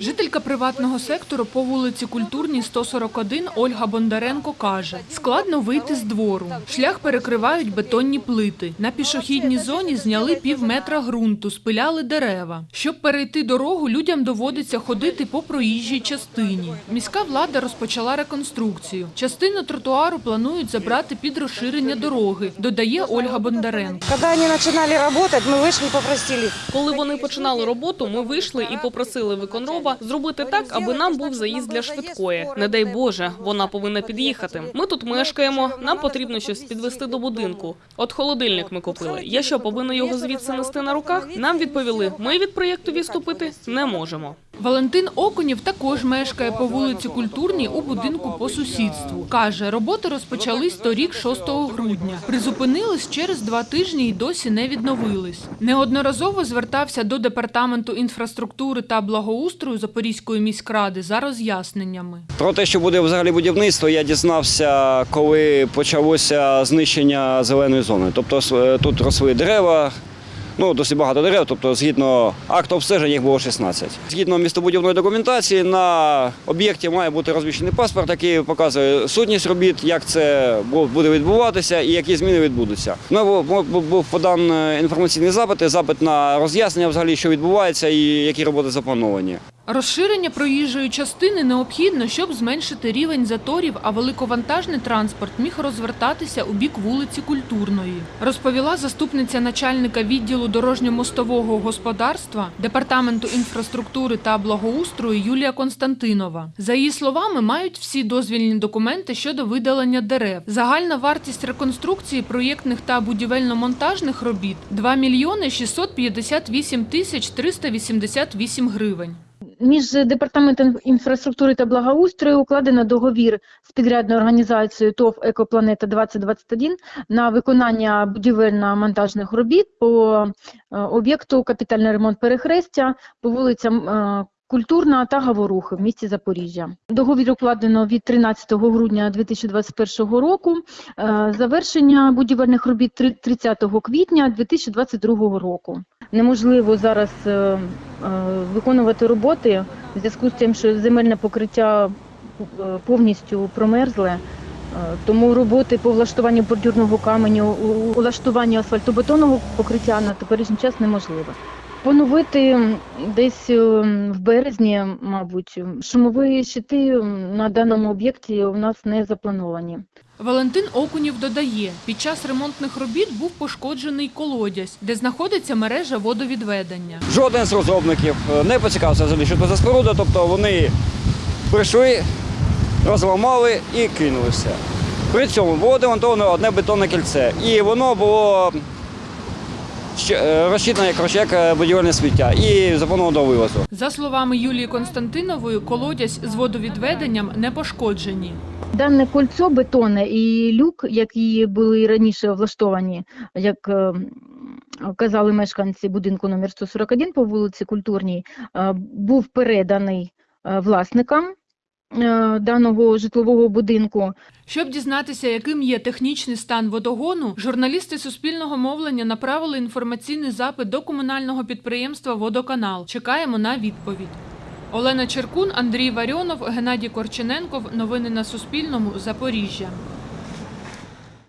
Жителька приватного сектору по вулиці Культурній 141 Ольга Бондаренко каже, складно вийти з двору. Шлях перекривають бетонні плити. На пішохідній зоні зняли пів метра ґрунту, спиляли дерева. Щоб перейти дорогу, людям доводиться ходити по проїжджій частині. Міська влада розпочала реконструкцію. Частину тротуару планують забрати під розширення дороги, додає Ольга Бондаренко. Когда они начинали работать, мы вышли и попросили. Коли вони починали роботу, ми вийшли і попросили виконрова зробити так, аби нам був заїзд для швидкої. Не дай Боже, вона повинна під'їхати. Ми тут мешкаємо. Нам потрібно щось підвести до будинку. От холодильник ми купили. Я що повинна його звідси нести на руках? Нам відповіли, ми від проєкту відступити не можемо. Валентин Окунів також мешкає по вулиці Культурній у будинку по сусідству. Каже, роботи розпочались торік 6 грудня. Призупинились через два тижні і досі не відновились. Неодноразово звертався до департаменту інфраструктури та благоустрою Запорізької міськради за роз'ясненнями. Про те, що буде взагалі будівництво, я дізнався, коли почалося знищення зеленої зони. Тобто с- тут росли дерева, ну досить багато дерев, тобто згідно акту обстеження їх було 16. Згідно містобудівної документації, на об'єкті має бути розміщений паспорт, який показує сутність робіт, як це буде відбуватися і які зміни відбудуться. Ну, бу- бу- був подан е, інформаційний запит, запит на роз'яснення взагалі, що відбувається і які роботи заплановані. Розширення проїжджої частини необхідно, щоб зменшити рівень заторів, а великовантажний транспорт міг розвертатися у бік вулиці Культурної. Розповіла заступниця начальника відділу дорожньо-мостового господарства департаменту інфраструктури та благоустрою Юлія Константинова. За її словами, мають всі дозвільні документи щодо видалення дерев. Загальна вартість реконструкції проєктних та будівельно-монтажних робіт 2 мільйони 658 тисяч 388 гривень. Між департаментом інфраструктури та благоустрою укладено договір з підрядною організацією ТОВ Екопланета 2021 на виконання будівельно-монтажних робіт по е, об'єкту капітальний ремонт перехрестя по вулицям е, Культурна та Гаворухи в місті Запоріжжя. Договір укладено від 13 грудня 2021 року. Е, Завершення будівельних робіт три- 30 квітня 2022 року. Неможливо зараз виконувати роботи в зв'язку з тим, що земельне покриття е, повністю промерзле. Е, Тому роботи по влаштуванню бордюрного каменю, улаштуванню асфальтобетонного покриття на теперішній час неможливо. Поновити десь е, в березні, мабуть, шумові щити на даному об'єкті у нас не заплановані. Валентин Окунів додає, під час ремонтних робіт був пошкоджений колодязь, де знаходиться мережа водовідведення. Жоден з розробників е, не поцікавився взагалі, що це за споруда, тобто вони прийшли, розламали і кинули все. При цьому було демонтовано одне бетонне кільце, і воно було ще- е, як коротше, як е, будівельне сміття і заплановано до вивозу. За словами Юлії Константинової, колодязь з водовідведенням не пошкоджені. Дане кольцо бетонне і люк, які були раніше влаштовані, як е, казали мешканці будинку номер 141 по вулиці Культурній, був переданий власникам даного житлового будинку. Щоб дізнатися, яким є технічний стан водогону, журналісти суспільного мовлення направили інформаційний запит до комунального підприємства Водоканал. Чекаємо на відповідь. Олена Черкун, Андрій Варіонов, Геннадій Корчененков. Новини на Суспільному. Запоріжжя.